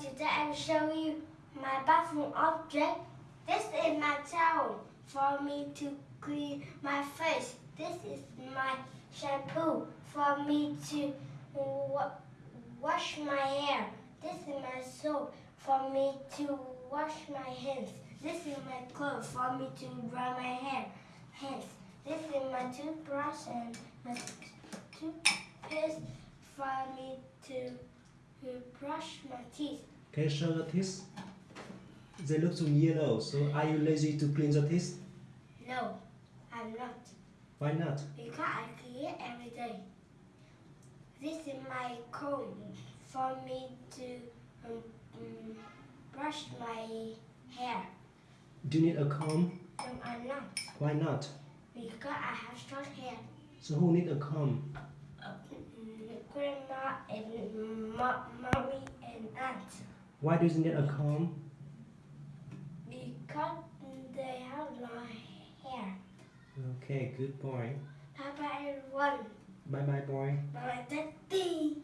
today will show you my bathroom object. This is my towel for me to clean my face. This is my shampoo for me to wa- wash my hair. This is my soap for me to wash my hands. This is my clothes for me to dry my hair. Hands. This is my toothbrush and my toothpaste for me to brush my teeth. Can you show the teeth? They look so yellow. So are you lazy to clean the teeth? No, I'm not. Why not? Because I clean every day. This is my comb for me to um, um, brush my hair. Do you need a comb? No, I'm not. Why not? Because I have short hair. So who need a comb? Uh, mm, grandma and mo- mommy and aunt. Why doesn't it a comb? Because they have long hair. Okay, good boy. Bye bye everyone. Bye bye boy. Bye daddy.